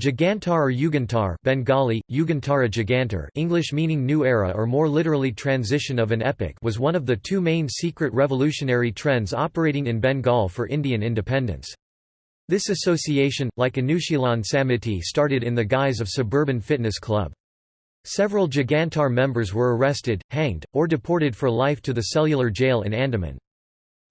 Jugantar or Yugantar Bengali, Yugantara Jugantar English meaning new era or more literally transition of an epoch was one of the two main secret revolutionary trends operating in Bengal for Indian independence. This association, like Anushilan Samiti started in the guise of suburban fitness club. Several Jugantar members were arrested, hanged, or deported for life to the cellular jail in Andaman.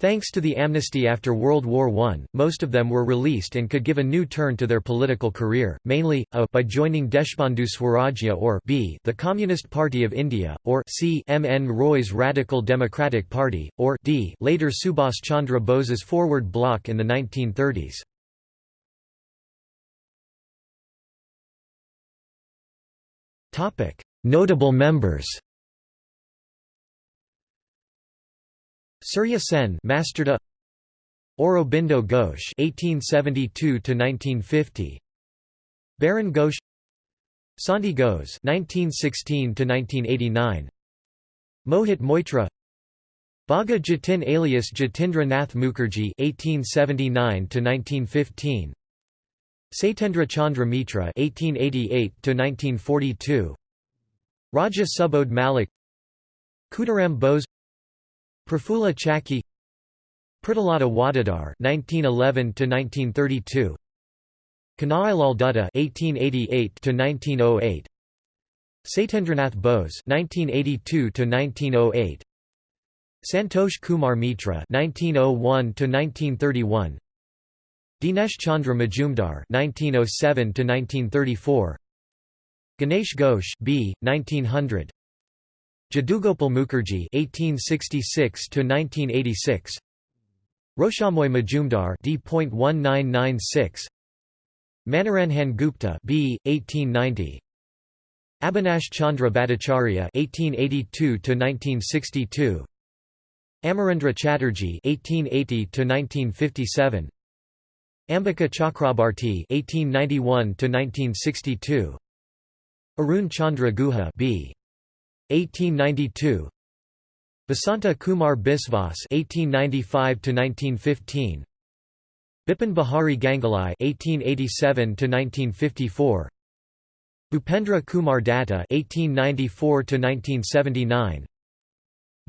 Thanks to the amnesty after World War I, most of them were released and could give a new turn to their political career, mainly, a by joining Deshbandhu Swarajya or b the Communist Party of India, or c M. N. Roy's Radical Democratic Party, or d later Subhas Chandra Bose's Forward Bloc in the 1930s. Notable members Surya Sen Masterda Aurobindo Ghosh (1872–1950), Barin Ghosh, Santi Ghose (1916–1989), Mohit Moitra, Bagha Jatin alias Jatindra Nath Mukherjee (1879–1915), Satyendra Chandra Mitra (1888–1942), Raja Subodh Malik, Khudiram Bose Prafulla Chaki Pritilata Waddedar (1911–1932), Kanhailal Dutta (1888–1908), Satyendranath Bose (1982–1908), Santosh Kumar Mitra (1901–1931), Dinesh Chandra Majumdar (1907–1934), Ganesh Ghosh B. 1900. Jadugopal Mukherjee (1866–1986), Roshamoy Majumdar D.1996, Manoranjan Gupta B. 1890, Abhinash Chandra Bhattacharya (1882–1962), Amarendra Chatterjee (1880–1957), Ambika Chakrabarti (1891–1962), Arun Chandra Guha B. 1892 Basanta Kumar Biswas (1895–1915), Bipin Bihari Ganguli (1887–1954), Bhupendra Kumar Datta (1894–1979),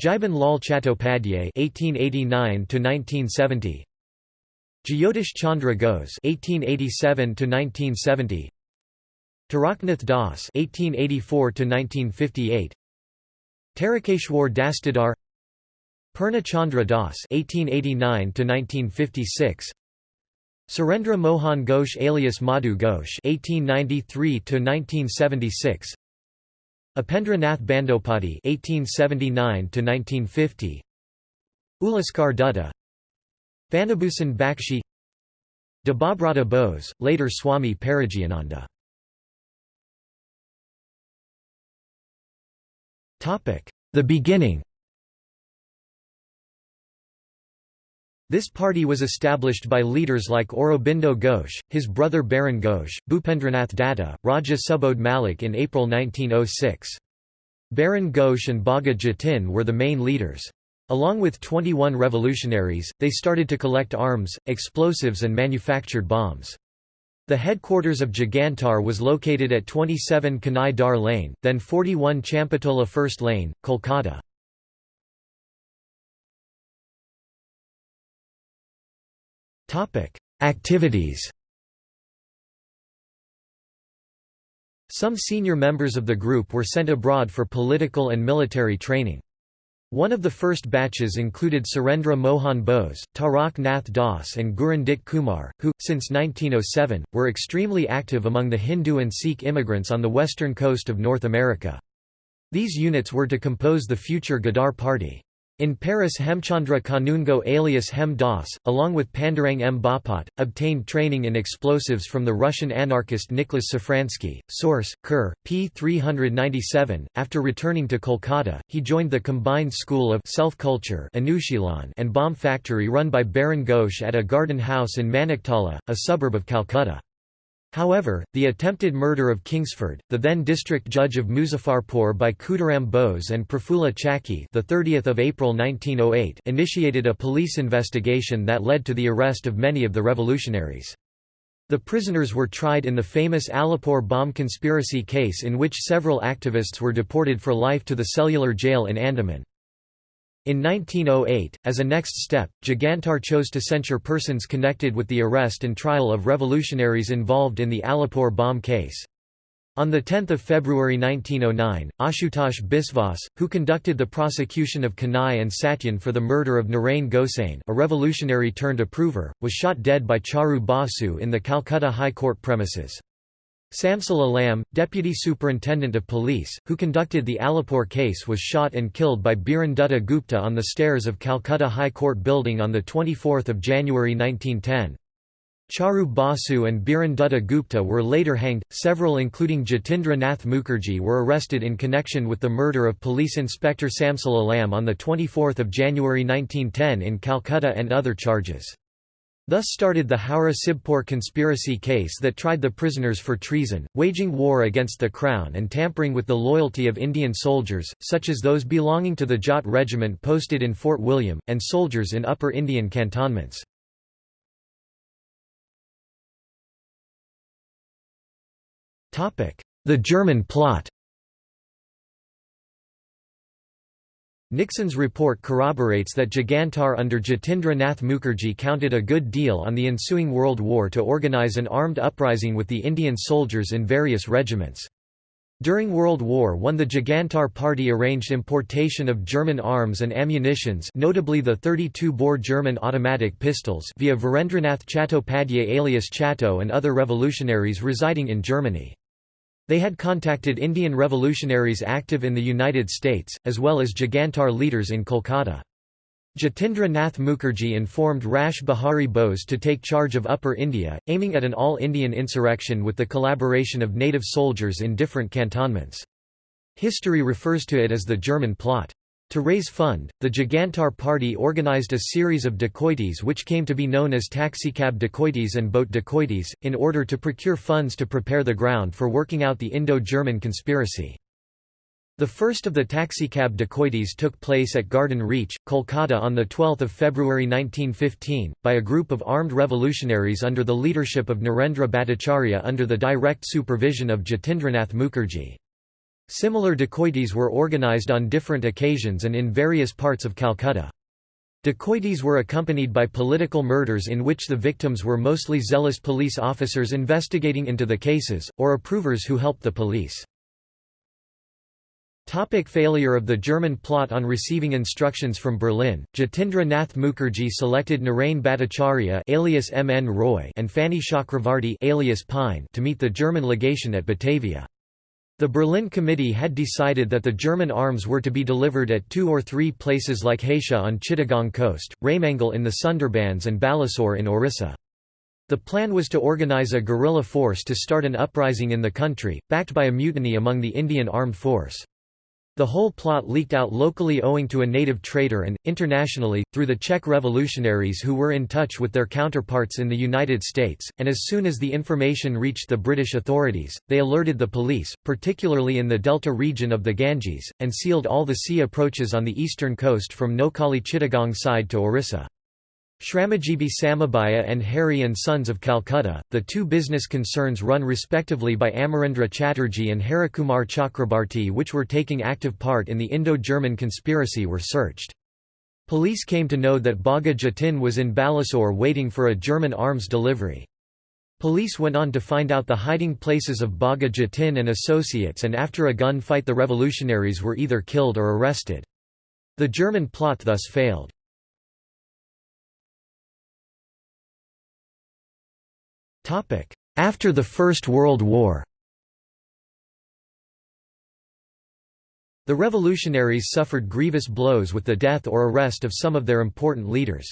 Jiban Lal Chattopadhyay (1889–1970), Jyotish Chandra Ghose (1887–1970), Taraknath Das (1884–1958), Tarakeshwar Dastidar Purna Chandra Das (1889–1956), Surendra Mohan Ghosh alias Madhu Ghosh (1893–1976), Upendra Nath Bandopati (1879–1950), Ulaskar Dutta, Vanabhusan Bakshi, Debabrata Bose, later Swami Parajiananda. The beginning This party was established by leaders like Aurobindo Ghosh, his brother Barin Ghosh, Bhupendranath Datta, Raja Subodh Malik in April 1906. Barin Ghosh and Bagha Jatin were the main leaders. Along with 21 revolutionaries, they started to collect arms, explosives and manufactured bombs. The headquarters of Jugantar was located at 27 Kanai Dar Lane, then 41 Champatola First Lane, Kolkata. Activities Some senior members of the group were sent abroad for political and military training. One of the first batches included Surendra Mohan Bose, Tarak Nath Das and Gurundit Kumar, who, since 1907, were extremely active among the Hindu and Sikh immigrants on the western coast of North America. These units were to compose the future Ghadar Party. In Paris Hemchandra Kanungo alias Hem Das, along with Pandurang M. Bapat, obtained training in explosives from the Russian anarchist Nicholas Safransky. Source, Kerr, p. 397. After returning to Kolkata, he joined the combined school of self-culture and bomb factory run by Barin Ghosh at a garden house in Maniktala, a suburb of Calcutta. However, the attempted murder of Kingsford, the then district judge of Muzaffarpur by Khudiram Bose and Prafulla Chaki the 30th of April 1908, initiated a police investigation that led to the arrest of many of the revolutionaries. The prisoners were tried in the famous Alipur bomb conspiracy case in which several activists were deported for life to the cellular jail in Andaman. In 1908, as a next step, Jugantar chose to censure persons connected with the arrest and trial of revolutionaries involved in the Alipur bomb case. On 10 February 1909, Ashutosh Biswas, who conducted the prosecution of Kanai and Satyan for the murder of Narain Gosain a revolutionary turned approver, was shot dead by Charu Basu in the Calcutta High Court premises. Samsul Alam, deputy superintendent of police, who conducted the Alipur case was shot and killed by Biren Dutta Gupta on the stairs of Calcutta High Court building on 24 January 1910. Charu Basu and Biren Dutta Gupta were later hanged. Several, including Jatindra Nath Mukherjee, were arrested in connection with the murder of Police Inspector Samsul Alam on 24 January 1910 in Calcutta and other charges. Thus started the Howrah-Sibpur conspiracy case that tried the prisoners for treason, waging war against the Crown and tampering with the loyalty of Indian soldiers, such as those belonging to the Jat Regiment posted in Fort William, and soldiers in Upper Indian cantonments. The German plot Nixon's report corroborates that Jugantar under Jatindra Nath Mukherjee counted a good deal on the ensuing World War to organize an armed uprising with the Indian soldiers in various regiments. During World War I the Jugantar Party arranged importation of German arms and ammunitions notably the 32-bore German automatic pistols via Virendranath Chattopadhyay alias Chatto and other revolutionaries residing in Germany. They had contacted Indian revolutionaries active in the United States, as well as Jugantar leaders in Kolkata. Jatindra Nath Mukherjee informed Rash Bihari Bose to take charge of Upper India, aiming at an all-Indian insurrection with the collaboration of native soldiers in different cantonments. History refers to it as the German plot. To raise fund, the Jugantar Party organized a series of dacoities which came to be known as taxicab dacoities and boat dacoities, in order to procure funds to prepare the ground for working out the Indo-German conspiracy. The first of the taxicab dacoities took place at Garden Reach, Kolkata on 12 February 1915, by a group of armed revolutionaries under the leadership of Narendra Bhattacharya under the direct supervision of Jatindranath Mukherjee. Similar dacoities were organized on different occasions and in various parts of Calcutta. Dacoities were accompanied by political murders in which the victims were mostly zealous police officers investigating into the cases, or approvers who helped the police. Topic failure of the German plot On receiving instructions from Berlin, Jatindra Nath Mukherjee selected Narain Bhattacharya alias M. N. Roy and Fanny Chakravarti alias Pine to meet the German legation at Batavia. The Berlin Committee had decided that the German arms were to be delivered at two or three places like Haisha on Chittagong coast, Raimangal in the Sundarbans and Balasore in Orissa. The plan was to organize a guerrilla force to start an uprising in the country, backed by a mutiny among the Indian armed force. The whole plot leaked out locally owing to a native traitor and, internationally, through the Czech revolutionaries who were in touch with their counterparts in the United States, and as soon as the information reached the British authorities, they alerted the police, particularly in the delta region of the Ganges, and sealed all the sea approaches on the eastern coast from Noakhali Chittagong side to Orissa. Shramajibi Samabaya and Hari and Sons of Calcutta, the two business concerns run respectively by Amarendra Chatterjee and Harikumar Chakrabarti which were taking active part in the Indo-German conspiracy were searched. Police came to know that Bagha Jatin was in Balasore waiting for a German arms delivery. Police went on to find out the hiding places of Bagha Jatin and associates and after a gun fight the revolutionaries were either killed or arrested. The German plot thus failed. After the First World War The revolutionaries suffered grievous blows with the death or arrest of some of their important leaders.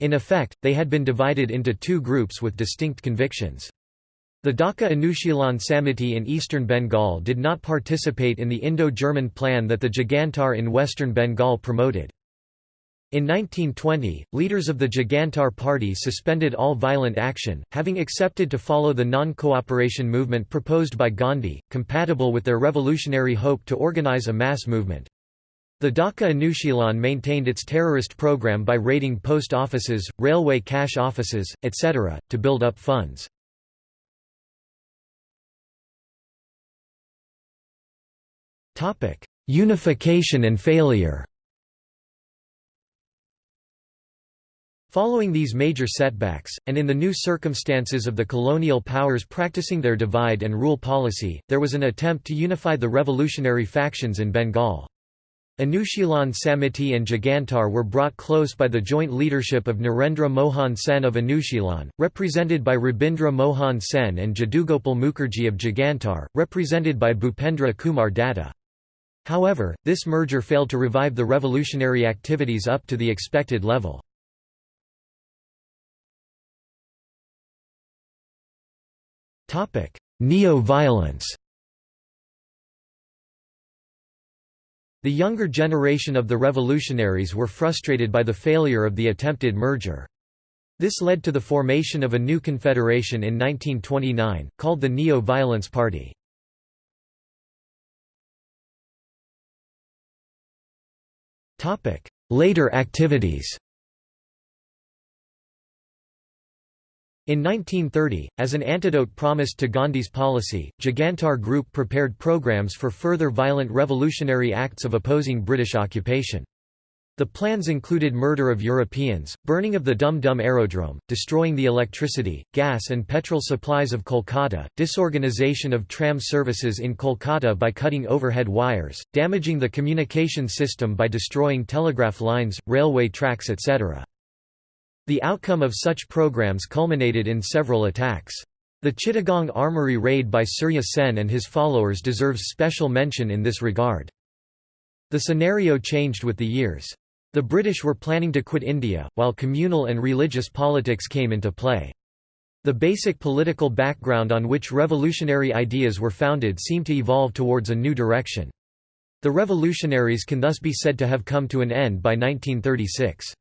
In effect, they had been divided into two groups with distinct convictions. The Dhaka Anushilan Samiti in eastern Bengal did not participate in the Indo-German plan that the Jugantar in western Bengal promoted. In 1920, leaders of the Jugantar party suspended all violent action, having accepted to follow the non-cooperation movement proposed by Gandhi, compatible with their revolutionary hope to organize a mass movement. The Dhaka Anushilan maintained its terrorist program by raiding post offices, railway cash offices, etc., to build up funds. Unification and failure Following these major setbacks, and in the new circumstances of the colonial powers practicing their divide-and-rule policy, there was an attempt to unify the revolutionary factions in Bengal. Anushilan Samiti and Jugantar were brought close by the joint leadership of Narendra Mohan Sen of Anushilan, represented by Rabindra Mohan Sen and Jadugopal Mukherjee of Jugantar, represented by Bhupendra Kumar Datta. However, this merger failed to revive the revolutionary activities up to the expected level. Neo-violence The younger generation of the revolutionaries were frustrated by the failure of the attempted merger. This led to the formation of a new confederation in 1929, called the Neo-Violence Party. Later activities In 1930, as an antidote promised to Gandhi's policy, Jugantar Group prepared programs for further violent revolutionary acts of opposing British occupation. The plans included murder of Europeans, burning of the Dum Dum aerodrome, destroying the electricity, gas and petrol supplies of Kolkata, disorganization of tram services in Kolkata by cutting overhead wires, damaging the communication system by destroying telegraph lines, railway tracks etc. The outcome of such programs culminated in several attacks. The Chittagong armory raid by Surya Sen and his followers deserves special mention in this regard. The scenario changed with the years. The British were planning to quit India, while communal and religious politics came into play. The basic political background on which revolutionary ideas were founded seemed to evolve towards a new direction. The revolutionaries can thus be said to have come to an end by 1936.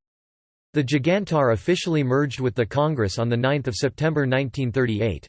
The Jugantar officially merged with the Congress on 9 September 1938.